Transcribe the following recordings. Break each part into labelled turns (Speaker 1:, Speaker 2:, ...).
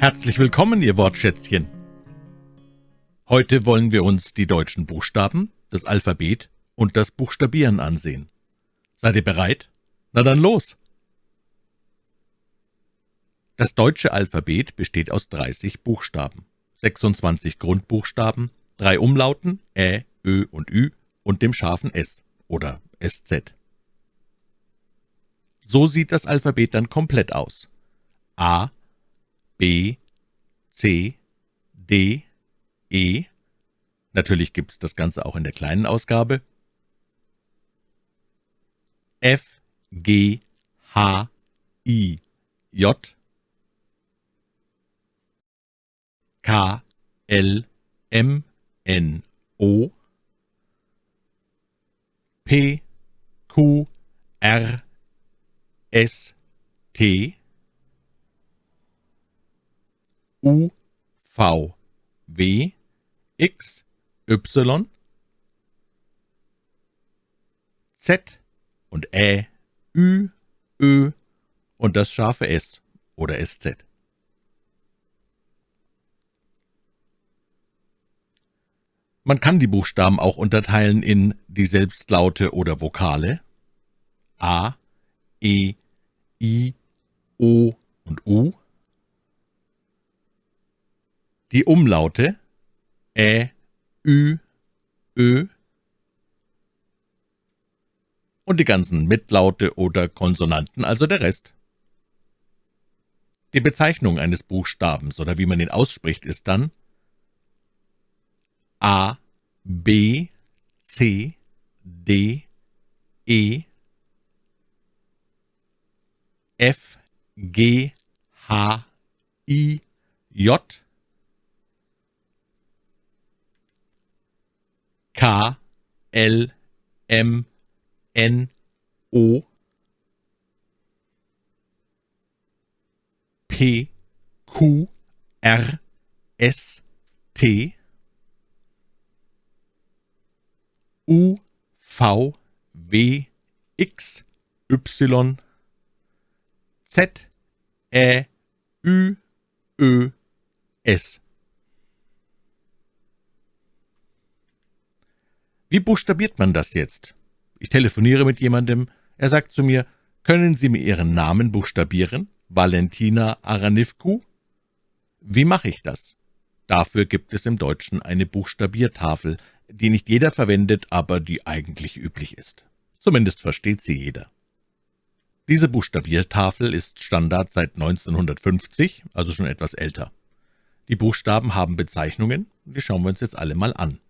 Speaker 1: Herzlich willkommen, Ihr Wortschätzchen. Heute wollen wir uns die deutschen Buchstaben, das Alphabet und das Buchstabieren ansehen. Seid ihr bereit? Na dann los! Das deutsche Alphabet besteht aus 30 Buchstaben, 26 Grundbuchstaben, drei Umlauten Ä, Ö und Ü und dem scharfen S oder SZ. So sieht das Alphabet dann komplett aus. A, B, C, D, E. Natürlich gibt es das Ganze auch in der kleinen Ausgabe. F, G, H, I, J, K, L, M, N, O, P, Q, R, S, T, U, V, W, X, Y, Z und Ä, Ü, Ö und das scharfe S oder SZ. Man kann die Buchstaben auch unterteilen in die Selbstlaute oder Vokale A, E, I, O und U, die Umlaute Ä, Ü, Ö und die ganzen Mitlaute oder Konsonanten, also der Rest. Die Bezeichnung eines Buchstabens oder wie man ihn ausspricht, ist dann A, B, C, D, E, F, G, H, I, J, K, L, M, N, O, P, Q, R, S, T, U, V, W, X, Y, Z, Ä, Ü, Ö, S. Wie buchstabiert man das jetzt? Ich telefoniere mit jemandem, er sagt zu mir, können Sie mir Ihren Namen buchstabieren? Valentina Aranivku? Wie mache ich das? Dafür gibt es im Deutschen eine Buchstabiertafel, die nicht jeder verwendet, aber die eigentlich üblich ist. Zumindest versteht sie jeder. Diese Buchstabiertafel ist Standard seit 1950, also schon etwas älter. Die Buchstaben haben Bezeichnungen, die schauen wir uns jetzt alle mal an.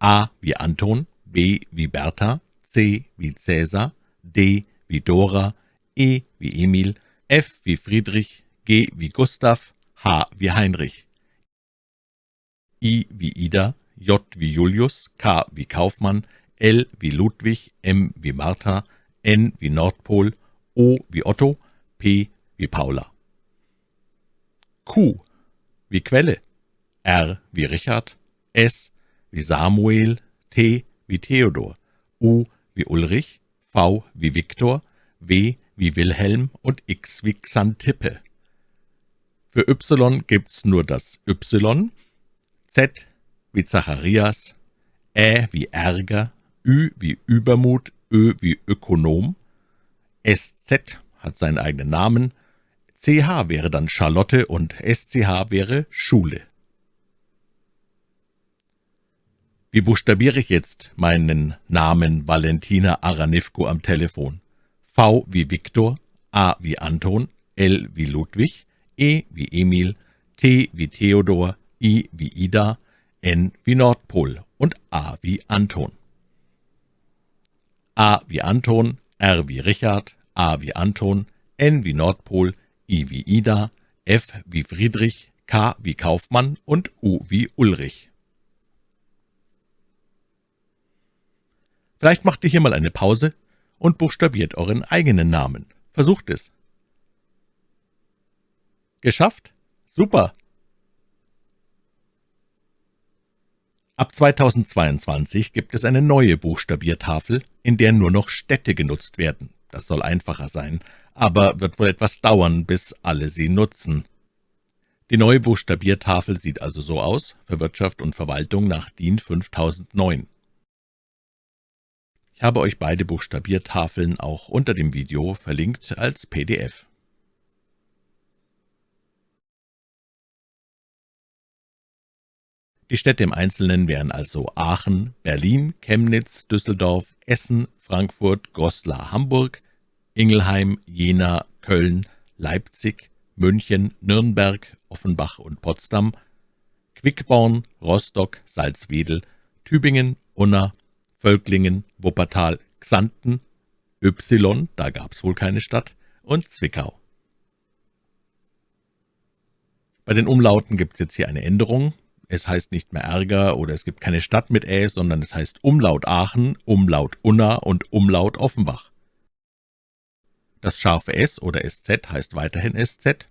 Speaker 1: A wie Anton, B wie Bertha, C wie Cäsar, D wie Dora, E wie Emil, F wie Friedrich, G wie Gustav, H wie Heinrich, I wie Ida, J wie Julius, K wie Kaufmann, L wie Ludwig, M wie Martha, N wie Nordpol, O wie Otto, P wie Paula. Q wie Quelle, R wie Richard, S wie Samuel, T wie Theodor, U wie Ulrich, V wie Viktor, W wie Wilhelm und X wie Xantippe. Für Y gibt's nur das Y, Z wie Zacharias, Ä wie Ärger, Ü wie Übermut, Ö wie Ökonom, SZ hat seinen eigenen Namen, CH wäre dann Charlotte und SCH wäre Schule. Wie buchstabiere ich jetzt meinen Namen Valentina Aranivko am Telefon? V wie Viktor, A wie Anton, L wie Ludwig, E wie Emil, T wie Theodor, I wie Ida, N wie Nordpol und A wie Anton. A wie Anton, R wie Richard, A wie Anton, N wie Nordpol, I wie Ida, F wie Friedrich, K wie Kaufmann und U wie Ulrich. Vielleicht macht ihr hier mal eine Pause und buchstabiert euren eigenen Namen. Versucht es. Geschafft? Super! Ab 2022 gibt es eine neue Buchstabiertafel, in der nur noch Städte genutzt werden. Das soll einfacher sein, aber wird wohl etwas dauern, bis alle sie nutzen. Die neue Buchstabiertafel sieht also so aus, für Wirtschaft und Verwaltung nach DIN 5009. Ich habe euch beide Buchstabiertafeln auch unter dem Video verlinkt als PDF. Die Städte im Einzelnen wären also Aachen, Berlin, Chemnitz, Düsseldorf, Essen, Frankfurt, Goslar, Hamburg, Ingelheim, Jena, Köln, Leipzig, München, Nürnberg, Offenbach und Potsdam, Quickborn, Rostock, Salzwedel, Tübingen, Unna, Völklingen, Wuppertal, Xanten, Y, da gab's wohl keine Stadt, und Zwickau. Bei den Umlauten gibt's jetzt hier eine Änderung. Es heißt nicht mehr Ärger oder es gibt keine Stadt mit Ä, sondern es heißt Umlaut Aachen, Umlaut Unna und Umlaut Offenbach. Das scharfe S oder SZ heißt weiterhin SZ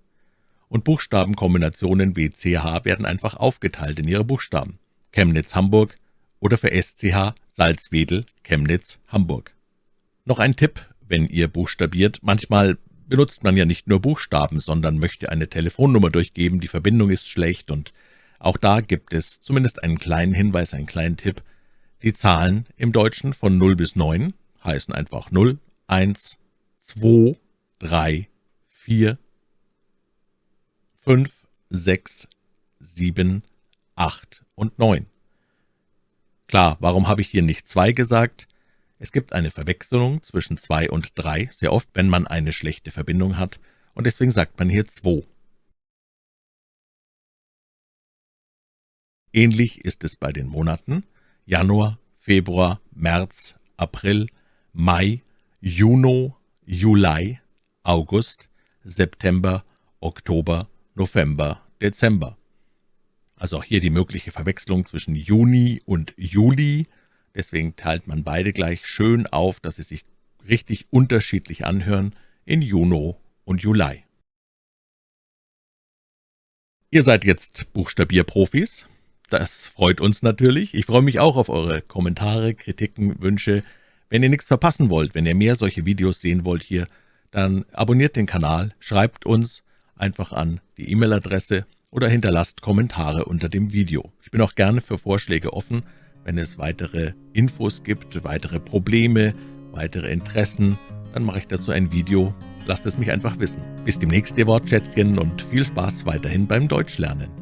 Speaker 1: und Buchstabenkombinationen WCH werden einfach aufgeteilt in ihre Buchstaben. Chemnitz Hamburg oder für SCH Salzwedel Chemnitz Hamburg. Noch ein Tipp, wenn ihr buchstabiert, manchmal benutzt man ja nicht nur Buchstaben, sondern möchte eine Telefonnummer durchgeben, die Verbindung ist schlecht und auch da gibt es zumindest einen kleinen Hinweis, einen kleinen Tipp. Die Zahlen im Deutschen von 0 bis 9 heißen einfach 0, 1, 2, 3, 4, 5, 6, 7, 8 und 9. Klar, warum habe ich hier nicht 2 gesagt? Es gibt eine Verwechslung zwischen 2 und 3, sehr oft, wenn man eine schlechte Verbindung hat, und deswegen sagt man hier 2. Ähnlich ist es bei den Monaten Januar, Februar, März, April, Mai, Juni, Juli, August, September, Oktober, November, Dezember. Also auch hier die mögliche Verwechslung zwischen Juni und Juli. Deswegen teilt man beide gleich schön auf, dass sie sich richtig unterschiedlich anhören in Juno und Juli. Ihr seid jetzt Buchstabierprofis. Das freut uns natürlich. Ich freue mich auch auf eure Kommentare, Kritiken, Wünsche. Wenn ihr nichts verpassen wollt, wenn ihr mehr solche Videos sehen wollt hier, dann abonniert den Kanal, schreibt uns einfach an die E-Mail-Adresse oder hinterlasst Kommentare unter dem Video. Ich bin auch gerne für Vorschläge offen, wenn es weitere Infos gibt, weitere Probleme, weitere Interessen, dann mache ich dazu ein Video. Lasst es mich einfach wissen. Bis demnächst, ihr Wortschätzchen, und viel Spaß weiterhin beim Deutschlernen.